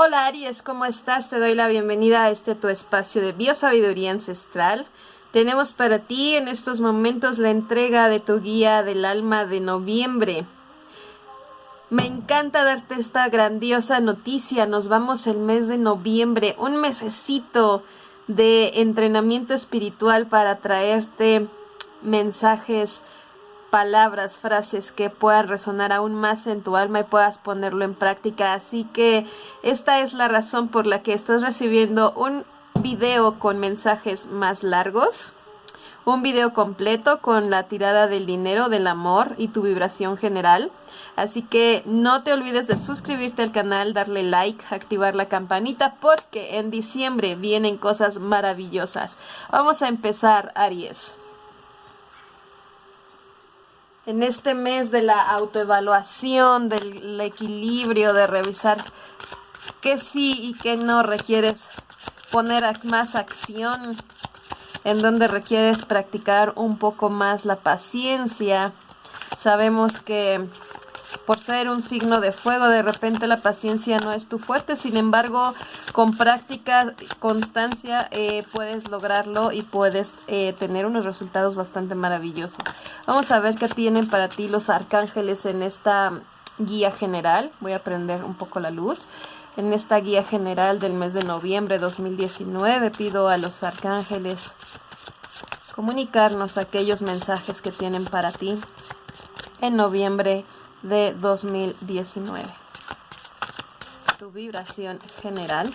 Hola Aries, ¿cómo estás? Te doy la bienvenida a este tu espacio de biosabiduría ancestral. Tenemos para ti en estos momentos la entrega de tu guía del alma de noviembre. Me encanta darte esta grandiosa noticia. Nos vamos el mes de noviembre, un mesecito de entrenamiento espiritual para traerte mensajes palabras, frases que puedan resonar aún más en tu alma y puedas ponerlo en práctica. Así que esta es la razón por la que estás recibiendo un video con mensajes más largos, un video completo con la tirada del dinero, del amor y tu vibración general. Así que no te olvides de suscribirte al canal, darle like, activar la campanita porque en diciembre vienen cosas maravillosas. Vamos a empezar, Aries en este mes de la autoevaluación, del equilibrio, de revisar qué sí y qué no requieres poner más acción, en donde requieres practicar un poco más la paciencia. Sabemos que por ser un signo de fuego, de repente la paciencia no es tu fuerte, sin embargo, con práctica, constancia, eh, puedes lograrlo y puedes eh, tener unos resultados bastante maravillosos. Vamos a ver qué tienen para ti los arcángeles en esta guía general. Voy a prender un poco la luz. En esta guía general del mes de noviembre 2019 pido a los arcángeles comunicarnos aquellos mensajes que tienen para ti en noviembre de 2019. Tu vibración general.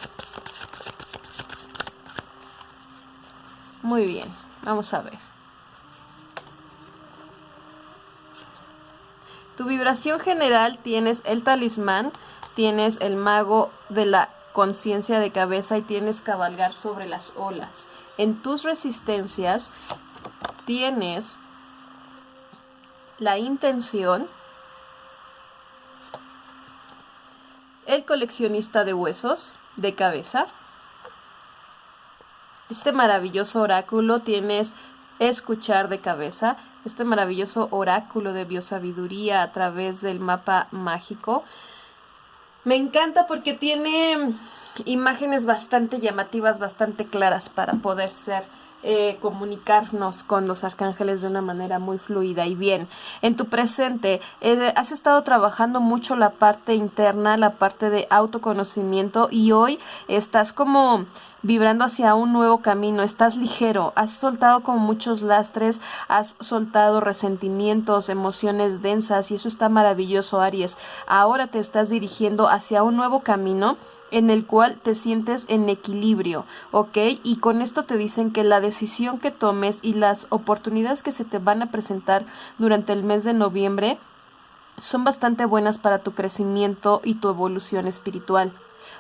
Muy bien, vamos a ver. Tu vibración general tienes el talismán, tienes el mago de la conciencia de cabeza y tienes cabalgar sobre las olas. En tus resistencias tienes la intención el coleccionista de huesos de cabeza. Este maravilloso oráculo tienes escuchar de cabeza, este maravilloso oráculo de biosabiduría a través del mapa mágico. Me encanta porque tiene imágenes bastante llamativas, bastante claras para poder ser eh, comunicarnos con los arcángeles de una manera muy fluida y bien. En tu presente, eh, has estado trabajando mucho la parte interna, la parte de autoconocimiento y hoy estás como vibrando hacia un nuevo camino, estás ligero, has soltado como muchos lastres, has soltado resentimientos, emociones densas y eso está maravilloso, Aries. Ahora te estás dirigiendo hacia un nuevo camino en el cual te sientes en equilibrio, ¿ok? Y con esto te dicen que la decisión que tomes y las oportunidades que se te van a presentar durante el mes de noviembre son bastante buenas para tu crecimiento y tu evolución espiritual.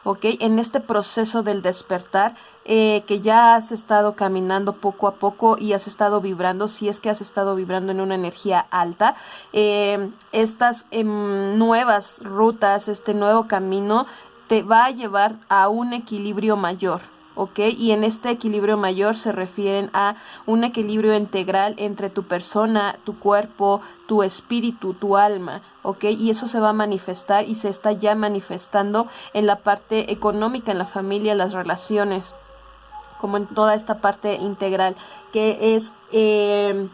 ¿ok? En este proceso del despertar, eh, que ya has estado caminando poco a poco y has estado vibrando, si es que has estado vibrando en una energía alta, eh, estas em, nuevas rutas, este nuevo camino te va a llevar a un equilibrio mayor. ¿ok? Y en este equilibrio mayor se refieren a un equilibrio integral entre tu persona, tu cuerpo, tu espíritu, tu alma, ¿ok? Y eso se va a manifestar y se está ya manifestando en la parte económica, en la familia, las relaciones, como en toda esta parte integral, que es... Eh,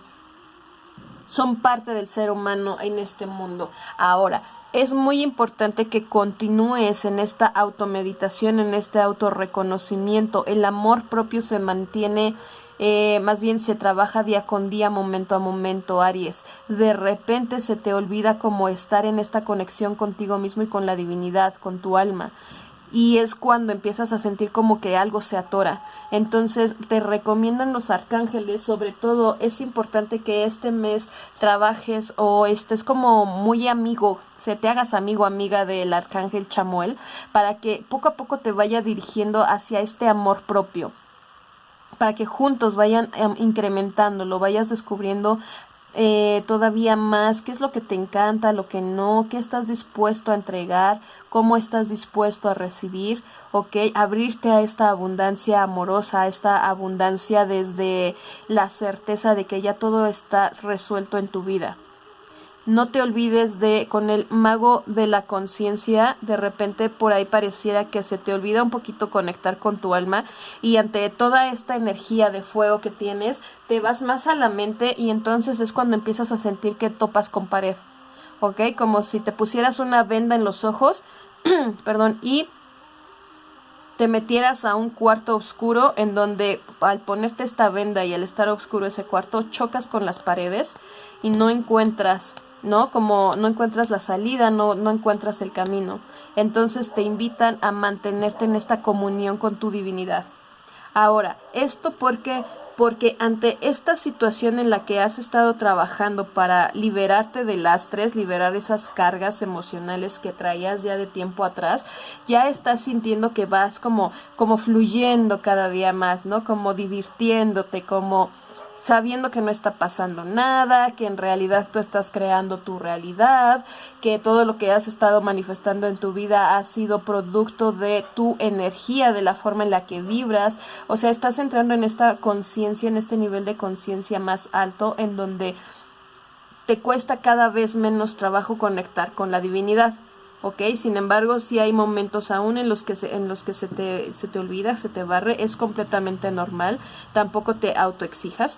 son parte del ser humano en este mundo. Ahora, es muy importante que continúes en esta automeditación, en este autorreconocimiento. El amor propio se mantiene, eh, más bien se trabaja día con día, momento a momento, Aries. De repente se te olvida cómo estar en esta conexión contigo mismo y con la divinidad, con tu alma y es cuando empiezas a sentir como que algo se atora. Entonces te recomiendan los arcángeles, sobre todo es importante que este mes trabajes o estés como muy amigo, se te hagas amigo amiga del arcángel Chamuel para que poco a poco te vaya dirigiendo hacia este amor propio para que juntos vayan em, incrementando, lo vayas descubriendo eh, todavía más, qué es lo que te encanta, lo que no, qué estás dispuesto a entregar, cómo estás dispuesto a recibir, ok, abrirte a esta abundancia amorosa, a esta abundancia desde la certeza de que ya todo está resuelto en tu vida. No te olvides de con el mago de la conciencia, de repente por ahí pareciera que se te olvida un poquito conectar con tu alma y ante toda esta energía de fuego que tienes, te vas más a la mente y entonces es cuando empiezas a sentir que topas con pared. ¿Ok? Como si te pusieras una venda en los ojos, perdón, y te metieras a un cuarto oscuro en donde al ponerte esta venda y al estar oscuro ese cuarto chocas con las paredes y no encuentras, ¿no? Como no encuentras la salida, no, no encuentras el camino. Entonces te invitan a mantenerte en esta comunión con tu divinidad. Ahora, esto porque porque ante esta situación en la que has estado trabajando para liberarte de lastres, liberar esas cargas emocionales que traías ya de tiempo atrás, ya estás sintiendo que vas como como fluyendo cada día más, ¿no? Como divirtiéndote, como sabiendo que no está pasando nada, que en realidad tú estás creando tu realidad, que todo lo que has estado manifestando en tu vida ha sido producto de tu energía, de la forma en la que vibras, o sea, estás entrando en esta conciencia, en este nivel de conciencia más alto, en donde te cuesta cada vez menos trabajo conectar con la divinidad. ¿ok? Sin embargo, si hay momentos aún en los que se, en los que se te, se te olvida, se te barre, es completamente normal, tampoco te autoexijas.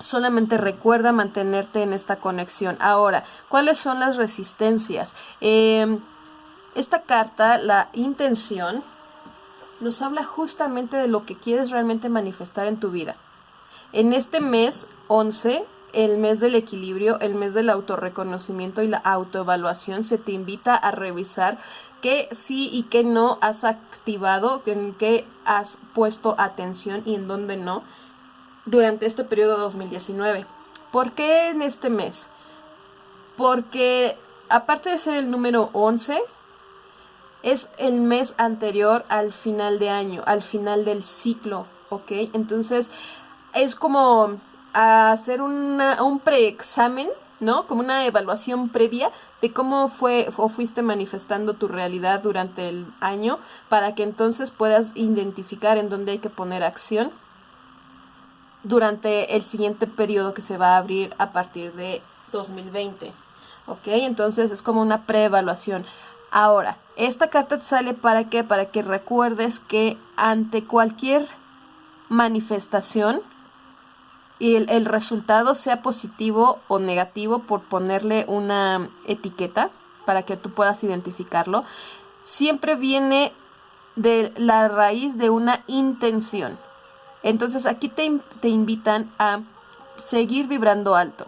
Solamente recuerda mantenerte en esta conexión. Ahora, ¿cuáles son las resistencias? Em, esta carta, la intención, nos habla justamente de lo que quieres realmente manifestar en tu vida. En este mes 11 el mes del equilibrio, el mes del autorreconocimiento y la autoevaluación, se te invita a revisar qué sí y qué no has activado, en qué has puesto atención y en dónde no durante este periodo 2019. ¿Por qué en este mes? Porque aparte de ser el número 11, es el mes anterior al final de año, al final del ciclo, ¿ok? Entonces es como hacer un preexamen, ¿no? Como una evaluación previa de cómo fue o fuiste manifestando tu realidad durante el año para que entonces puedas identificar en dónde hay que poner acción durante el siguiente periodo que se va a abrir a partir de 2020. ¿Ok? Entonces es como una preevaluación. Ahora, esta carta te sale para qué? Para que recuerdes que ante cualquier manifestación, y el, resultado sea positivo o negativo por ponerle una etiqueta para que tú puedas identificarlo, siempre viene de la raíz de una intención. Entonces aquí te, te invitan a seguir vibrando alto.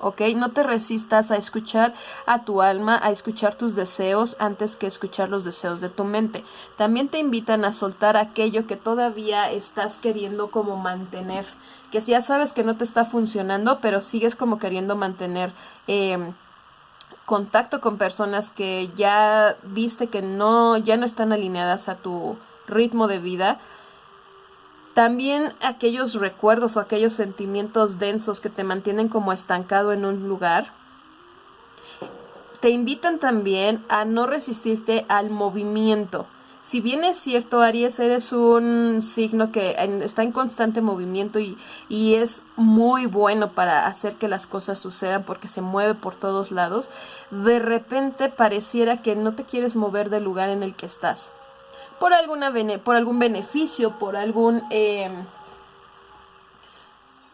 ¿ok? No te resistas a escuchar a tu alma, a escuchar tus deseos antes que escuchar los deseos de tu mente. También te invitan a soltar aquello que todavía estás queriendo como mantener que si ya sabes que no te está funcionando, pero sigues como queriendo mantener em, contacto con personas que ya viste que no, ya no están alineadas a tu ritmo de vida. También aquellos recuerdos o aquellos sentimientos densos que te mantienen como estancado en un lugar. Te invitan también a no resistirte al movimiento si bien es cierto, Aries, eres un signo que está en constante movimiento y, y, es muy bueno para hacer que las cosas sucedan porque se mueve por todos lados, de repente pareciera que no te quieres mover del lugar en el que estás. Por, alguna por algún beneficio, por algún... Em,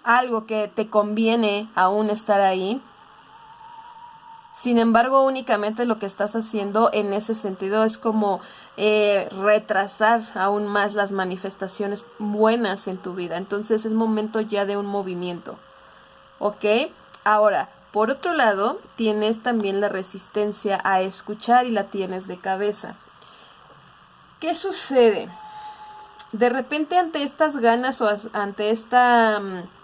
algo que te conviene aún estar ahí, sin embargo, únicamente lo que estás haciendo en ese sentido es como eh, retrasar aún más las manifestaciones buenas en tu vida. Entonces es momento ya de un movimiento. ¿Ok? Ahora, por otro lado, tienes también la resistencia a escuchar y la tienes de cabeza. ¿Qué sucede? De repente ante estas ganas o ante esta... Mm,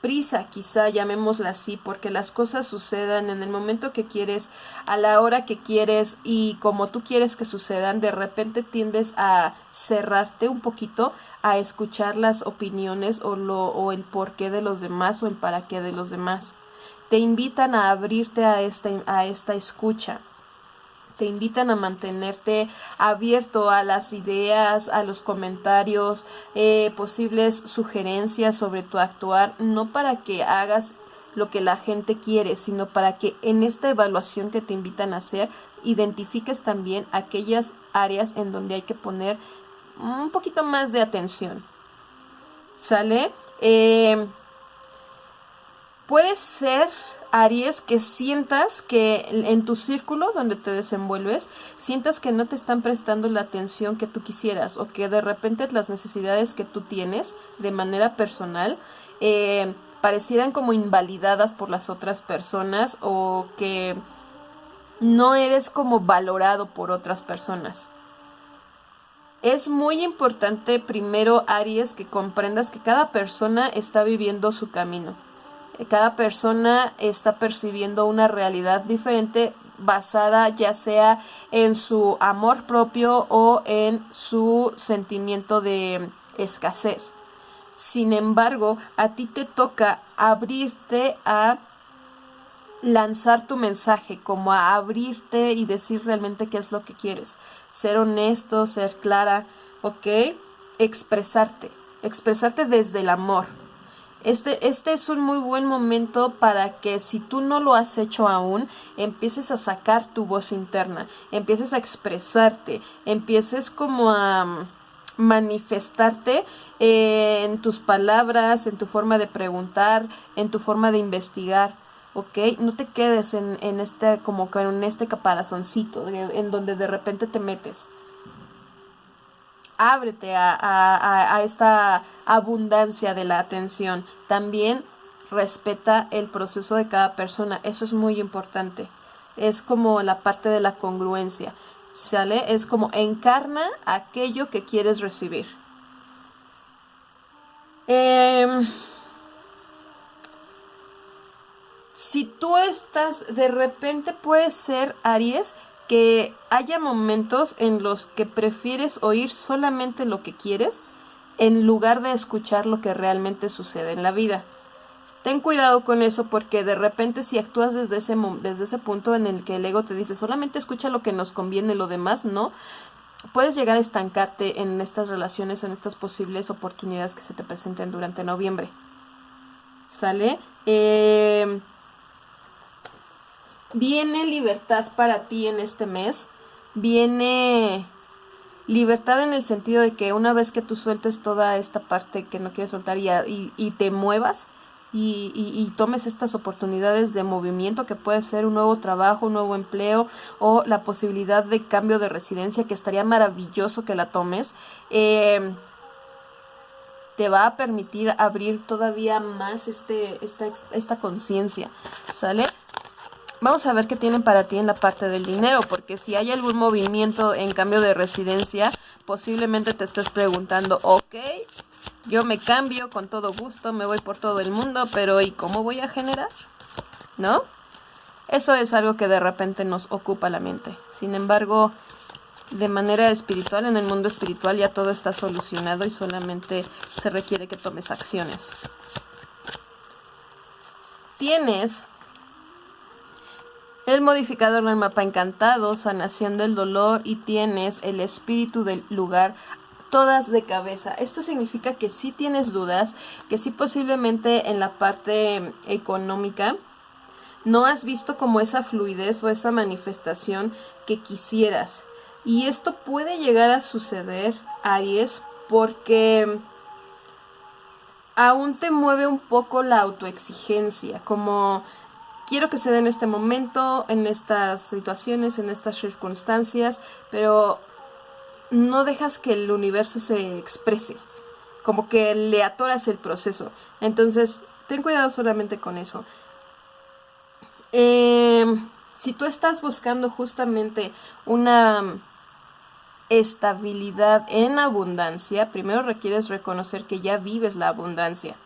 prisa, quizá llamémosla así, porque las cosas sucedan en el momento que quieres, a la hora que quieres y como tú quieres que sucedan, de repente tiendes a cerrarte un poquito a escuchar las opiniones o, lo, o el porqué de los demás o el para qué de los demás. Te invitan a abrirte a esta, a esta escucha te invitan a mantenerte abierto a las ideas, a los comentarios, eh, posibles sugerencias sobre tu actuar, no para que hagas lo que la gente quiere, sino para que en esta evaluación que te invitan a hacer, identifiques también aquellas áreas en donde hay que poner un poquito más de atención. ¿Sale? Eh, puede ser Aries, que sientas que en tu círculo donde te desenvuelves, sientas que no te están prestando la atención que tú quisieras o que de repente las necesidades que tú tienes de manera personal eh, parecieran como invalidadas por las otras personas o que no eres como valorado por otras personas. Es muy importante primero, Aries, que comprendas que cada persona está viviendo su camino cada persona está percibiendo una realidad diferente basada ya sea en su amor propio o en su sentimiento de escasez. Sin embargo, a ti te toca abrirte a lanzar tu mensaje, como a abrirte y decir realmente qué es lo que quieres. Ser honesto, ser clara, ¿ok? Expresarte, expresarte desde el amor, este, este es un muy buen momento para que si tú no lo has hecho aún, empieces a sacar tu voz interna, empieces a expresarte, empieces como a mm, manifestarte en tus palabras, en tu forma de preguntar, en tu forma de investigar. ¿ok? No te quedes en, en este, como en este caparazoncito, en donde de repente te metes ábrete a, esta abundancia de la atención. También respeta el proceso de cada persona. Eso es muy importante. Es como la parte de la congruencia. ¿Sale? Es como encarna aquello que quieres recibir. Em, si tú estás, de repente puede ser Aries, que haya momentos en los que prefieres oír solamente lo que quieres en lugar de escuchar lo que realmente sucede en la vida. Ten cuidado con eso porque de repente si actúas desde ese, desde ese punto en el que el ego te dice solamente escucha lo que nos conviene, lo demás no, puedes llegar a estancarte en estas relaciones, en estas posibles oportunidades que se te presenten durante noviembre. ¿Sale? Eh, Viene libertad para ti en este mes. Viene libertad en el sentido de que una vez que tú sueltes toda esta parte que no quieres soltar y, te muevas y, tomes estas oportunidades de movimiento que puede ser un nuevo trabajo, un nuevo empleo o la posibilidad de cambio de residencia que estaría maravilloso que la tomes. Eh, te va a permitir abrir todavía más este, esta, esta conciencia, ¿sale? Vamos a ver qué tienen para ti en la parte del dinero, porque si hay algún movimiento en cambio de residencia, posiblemente te estés preguntando, ok, yo me cambio con todo gusto, me voy por todo el mundo, pero ¿y cómo voy a generar? ¿No? Eso es algo que de repente nos ocupa la mente. Sin embargo, de manera espiritual, en el mundo espiritual ya todo está solucionado y solamente se requiere que tomes acciones. Tienes el modificador del mapa encantado, sanación del dolor y tienes el espíritu del lugar todas de cabeza. Esto significa que si tienes dudas, que sí posiblemente en la parte económica no has visto como esa fluidez o esa manifestación que quisieras. Y esto puede llegar a suceder, Aries, porque aún te mueve un poco la autoexigencia, como quiero que se dé en este momento, en estas situaciones, en estas circunstancias, pero no dejas que el universo se exprese, como que le atoras el proceso. Entonces, ten cuidado solamente con eso. Em, si tú estás buscando justamente una estabilidad en abundancia, primero requieres reconocer que ya vives la abundancia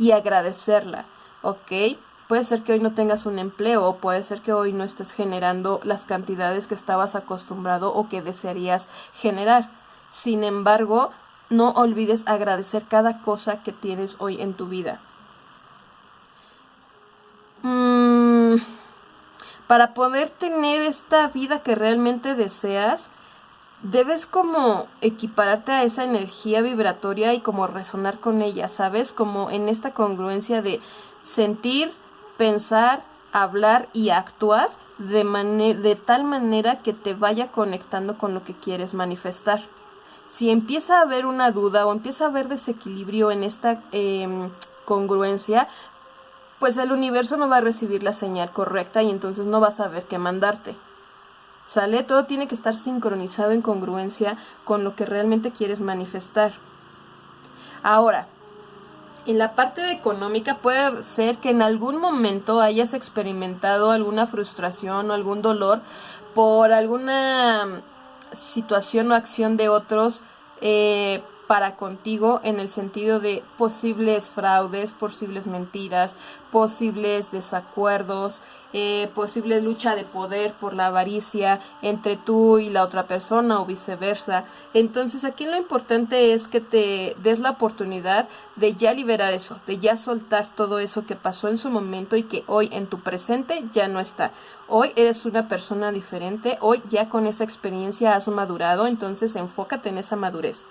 y agradecerla, ¿ok? Puede ser que hoy no tengas un empleo o puede ser que hoy no estés generando las cantidades que estabas acostumbrado o que desearías generar. Sin embargo, no olvides agradecer cada cosa que tienes hoy en tu vida. Mm, para poder tener esta vida que realmente deseas, debes como equipararte a esa energía vibratoria y como resonar con ella, ¿sabes? Como en esta congruencia de sentir pensar, hablar y actuar de, de tal manera que te vaya conectando con lo que quieres manifestar. Si empieza a haber una duda o empieza a haber desequilibrio en esta em, congruencia, pues el universo no va a recibir la señal correcta y entonces no va a saber qué mandarte. ¿Sale? Todo tiene que estar sincronizado en congruencia con lo que realmente quieres manifestar. Ahora, en la parte económica puede ser que en algún momento hayas experimentado alguna frustración o algún dolor por alguna situación o acción de otros eh, para contigo en el sentido de posibles fraudes, posibles mentiras, posibles desacuerdos, eh, posible lucha de poder por la avaricia entre tú y la otra persona o viceversa. Entonces aquí lo importante es que te des la oportunidad de ya liberar eso, de ya soltar todo eso que pasó en su momento y que hoy en tu presente ya no está. Hoy eres una persona diferente, hoy ya con esa experiencia has madurado, entonces enfócate en esa madurez.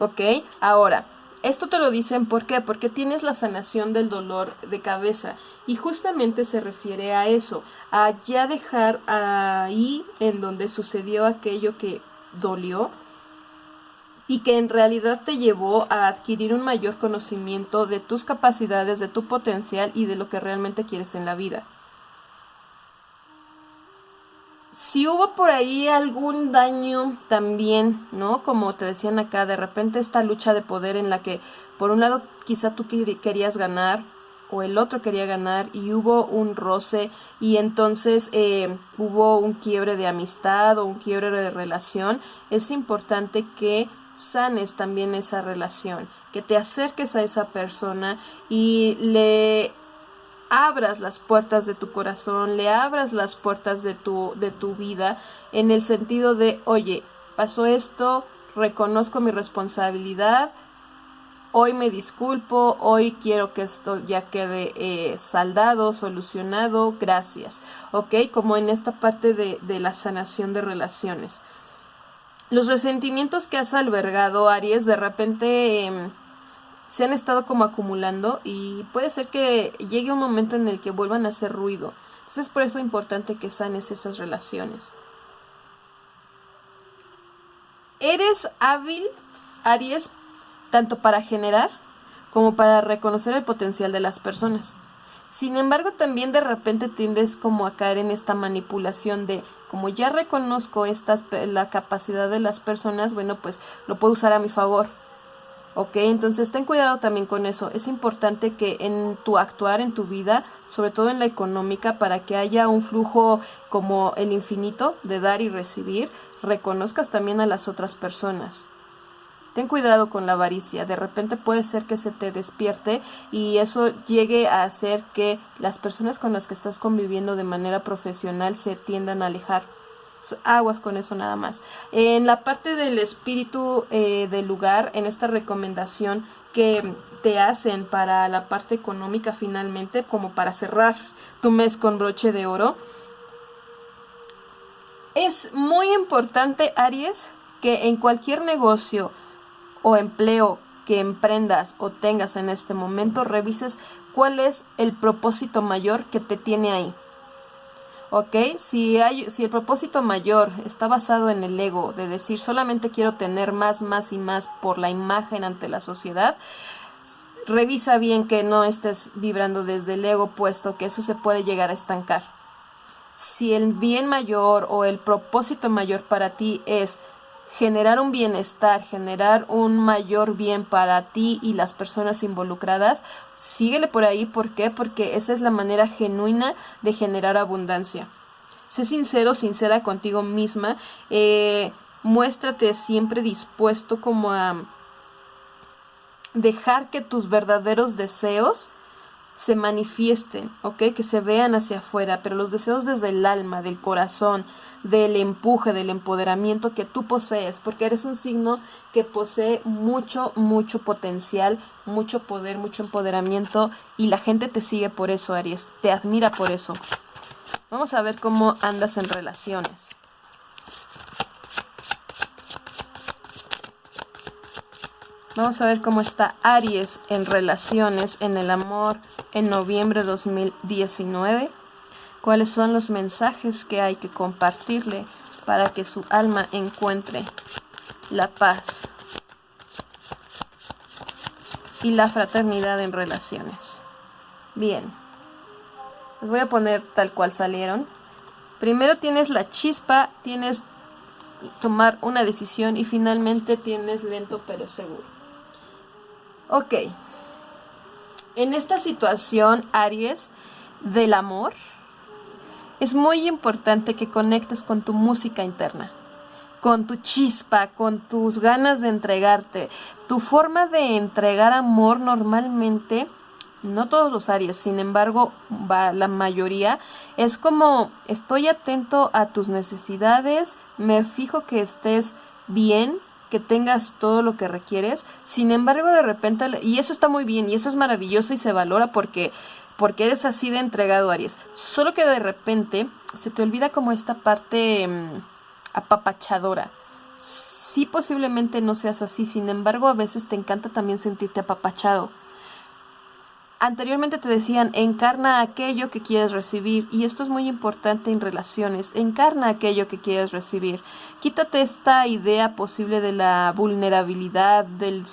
¿Ok? Ahora, esto te lo dicen ¿por qué? Porque tienes la sanación del dolor de cabeza y justamente se refiere a eso, a ya dejar ahí en donde sucedió aquello que dolió y que en realidad te llevó a adquirir un mayor conocimiento de tus capacidades, de tu potencial y de lo que realmente quieres en la vida. si hubo por ahí algún daño también, ¿no? Como te decían acá, de repente esta lucha de poder en la que por un lado quizá tú querías ganar o el otro quería ganar y hubo un roce y entonces eh, hubo un quiebre de amistad o un quiebre de relación, es importante que sanes también esa relación, que te acerques a esa persona y le abras las puertas de tu corazón, le abras las puertas de tu, de tu vida en el sentido de, oye, pasó esto, reconozco mi responsabilidad, hoy me disculpo, hoy quiero que esto ya quede eh, saldado, solucionado, gracias, ¿ok? Como en esta parte de, de la sanación de relaciones. Los resentimientos que has albergado, Aries, de repente... Em, se han estado como acumulando y puede ser que llegue un momento en el que vuelvan a hacer ruido. Entonces por eso es importante que sanes esas relaciones. Eres hábil, Aries, tanto para generar como para reconocer el potencial de las personas. Sin embargo, también de repente tiendes como a caer en esta manipulación de como ya reconozco esta, la capacidad de las personas, bueno, pues lo puedo usar a mi favor ¿ok? Entonces ten cuidado también con eso. Es importante que en tu actuar, en tu vida, sobre todo en la económica, para que haya un flujo como el infinito de dar y recibir, reconozcas también a las otras personas. Ten cuidado con la avaricia, de repente puede ser que se te despierte y eso llegue a hacer que las personas con las que estás conviviendo de manera profesional se tiendan a alejar aguas con eso nada más. En la parte del espíritu eh, del lugar, en esta recomendación que te hacen para la parte económica finalmente, como para cerrar tu mes con broche de oro, es muy importante, Aries, que en cualquier negocio o empleo que emprendas o tengas en este momento, revises cuál es el propósito mayor que te tiene ahí. ¿ok? Si, hay, si el propósito mayor está basado en el ego, de decir solamente quiero tener más, más y más por la imagen ante la sociedad, revisa bien que no estés vibrando desde el ego, puesto que eso se puede llegar a estancar. Si el bien mayor o el propósito mayor para ti es generar un bienestar, generar un mayor bien para ti y las personas involucradas, síguele por ahí. ¿Por qué? Porque esa es la manera genuina de generar abundancia. Sé sincero, sincera contigo misma. Eh, muéstrate siempre dispuesto como a dejar que tus verdaderos deseos se manifiesten, ¿ok? Que se vean hacia afuera, pero los deseos desde el alma, del corazón, del empuje, del empoderamiento que tú posees, porque eres un signo que posee mucho, mucho potencial, mucho poder, mucho empoderamiento y la gente te sigue por eso, Aries, te admira por eso. Vamos a ver cómo andas en relaciones. Vamos a ver cómo está Aries en relaciones, en el amor, en noviembre de 2019, cuáles son los mensajes que hay que compartirle para que su alma encuentre la paz y la fraternidad en relaciones. Bien, les voy a poner tal cual salieron. Primero tienes la chispa, tienes tomar una decisión y finalmente tienes lento pero seguro. Ok. En esta situación, Aries, del amor, es muy importante que conectes con tu música interna, con tu chispa, con tus ganas de entregarte. Tu forma de entregar amor normalmente no todos los Aries, sin embargo, va, la mayoría es como estoy atento a tus necesidades, me fijo que estés bien, que tengas todo lo que requieres. Sin embargo, de repente, y eso está muy bien, y eso es maravilloso y se valora porque, porque eres así de entregado, Aries. Solo que de repente se te olvida como esta parte mm, apapachadora. Sí, posiblemente no seas así, sin embargo, a veces te encanta también sentirte apapachado Anteriormente te decían, encarna aquello que quieres recibir, y esto es muy importante en relaciones, encarna aquello que quieres recibir. Quítate esta idea posible de la vulnerabilidad, del,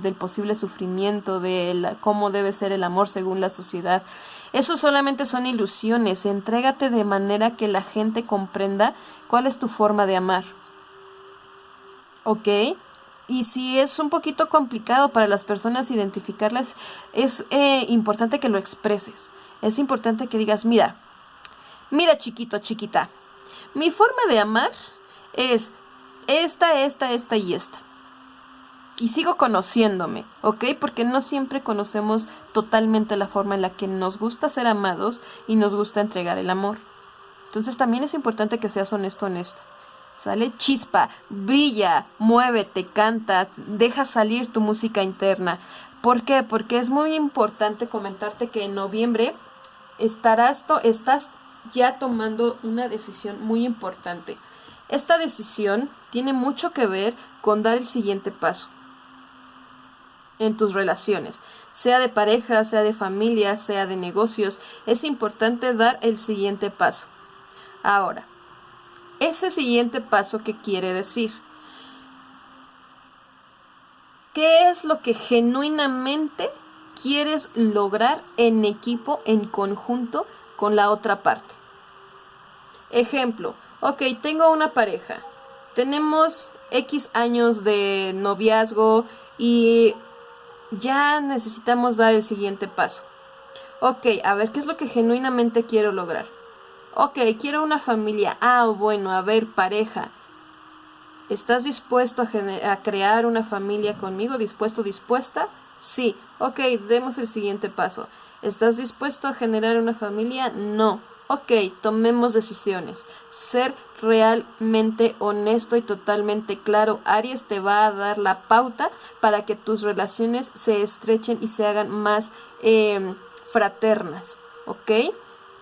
del posible sufrimiento, de cómo debe ser el amor según la sociedad. Eso solamente son ilusiones, entrégate de manera que la gente comprenda cuál es tu forma de amar. ¿Ok? Y si es un poquito complicado para las personas identificarlas, es eh, importante que lo expreses. Es importante que digas, mira, mira chiquito, chiquita, mi forma de amar es esta, esta, esta y esta. Y sigo conociéndome, ¿ok? Porque no siempre conocemos totalmente la forma en la que nos gusta ser amados y nos gusta entregar el amor. Entonces también es importante que seas honesto, honesta. Sale chispa, brilla, muévete, canta, deja salir tu música interna. ¿Por qué? Porque es muy importante comentarte que en noviembre estarás estás ya tomando una decisión muy importante. Esta decisión tiene mucho que ver con dar el siguiente paso en tus relaciones, sea de pareja, sea de familia, sea de negocios, es importante dar el siguiente paso. Ahora, ese siguiente paso que quiere decir. ¿Qué es lo que genuinamente quieres lograr en equipo, en conjunto con la otra parte? Ejemplo, ok, tengo una pareja, tenemos X años de noviazgo y ya necesitamos dar el siguiente paso. Ok, a ver, ¿qué es lo que genuinamente quiero lograr? Ok, quiero una familia. Ah, bueno, a ver, pareja. ¿Estás dispuesto a, crear una familia conmigo? ¿Dispuesto, dispuesta? Sí. Ok, demos el siguiente paso. ¿Estás dispuesto a generar una familia? No. Ok, tomemos decisiones. Ser realmente honesto y totalmente claro. Aries te va a dar la pauta para que tus relaciones se estrechen y se hagan más eh, fraternas. ¿Ok?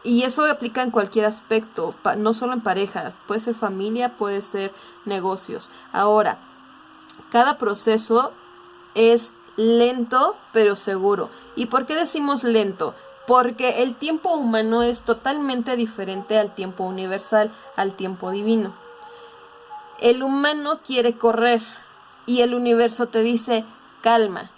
Y eso aplica en cualquier aspecto, no solo en parejas, puede ser familia, puede ser negocios. Ahora, cada proceso es lento pero seguro. ¿Y por qué decimos lento? Porque el tiempo humano es totalmente diferente al tiempo universal, al tiempo divino. El humano quiere correr y el universo te dice, calma,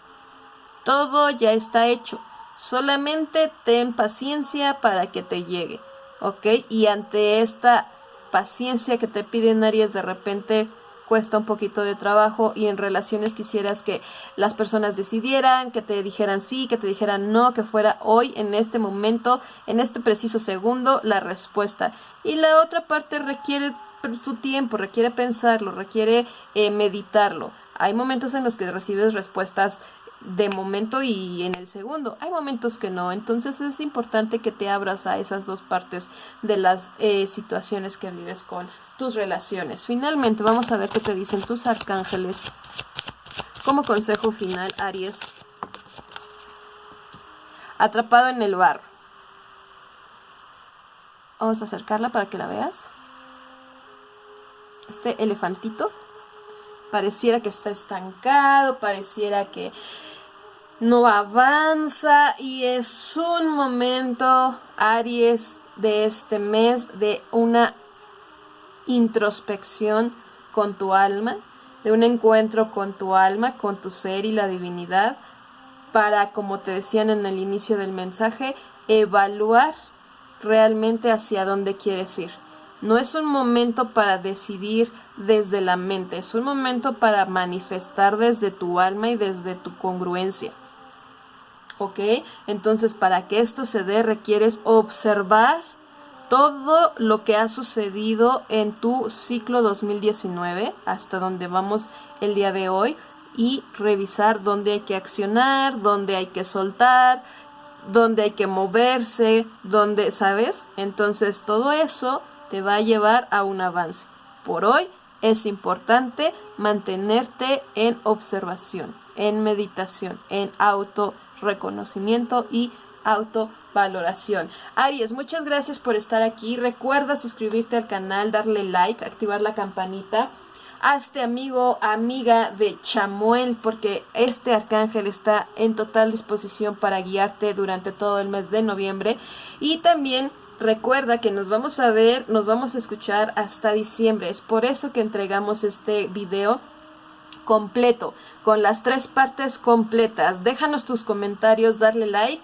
todo ya está hecho Solamente ten paciencia para que te llegue, ¿ok? Y ante esta paciencia que te piden Aries de repente cuesta un poquito de trabajo y en relaciones quisieras que las personas decidieran, que te dijeran sí, que te dijeran no, que fuera hoy, en este momento, en este preciso segundo, la respuesta. Y la otra parte requiere su tiempo, requiere pensarlo, requiere eh, meditarlo. Hay momentos en los que recibes respuestas de momento y en el segundo. Hay momentos que no, entonces es importante que te abras a esas dos partes de las eh, situaciones que vives con tus relaciones. Finalmente vamos a ver qué te dicen tus arcángeles. Como consejo final, Aries. Atrapado en el barro. Vamos a acercarla para que la veas. Este elefantito pareciera que está estancado, pareciera que no avanza y es un momento, Aries, de este mes de una introspección con tu alma, de un encuentro con tu alma, con tu ser y la divinidad, para, como te decían en el inicio del mensaje, evaluar realmente hacia dónde quieres ir. No es un momento para decidir desde la mente, es un momento para manifestar desde tu alma y desde tu congruencia. ¿Ok? Entonces, para que esto se dé, requieres observar todo lo que ha sucedido en tu ciclo 2019, hasta donde vamos el día de hoy, y revisar dónde hay que accionar, dónde hay que soltar, dónde hay que moverse, dónde, ¿sabes? Entonces todo eso te va a llevar a un avance. Por hoy es importante mantenerte en observación, en meditación, en auto reconocimiento y autovaloración. Aries, muchas gracias por estar aquí. Recuerda suscribirte al canal, darle like, activar la campanita. Hazte amigo, amiga de Chamuel, porque este arcángel está en total disposición para guiarte durante todo el mes de noviembre. Y también recuerda que nos vamos a ver, nos vamos a escuchar hasta diciembre. Es por eso que entregamos este video completo, con las tres partes completas. Déjanos tus comentarios, darle like.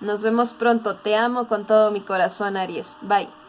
Nos vemos pronto. Te amo con todo mi corazón, Aries. Bye.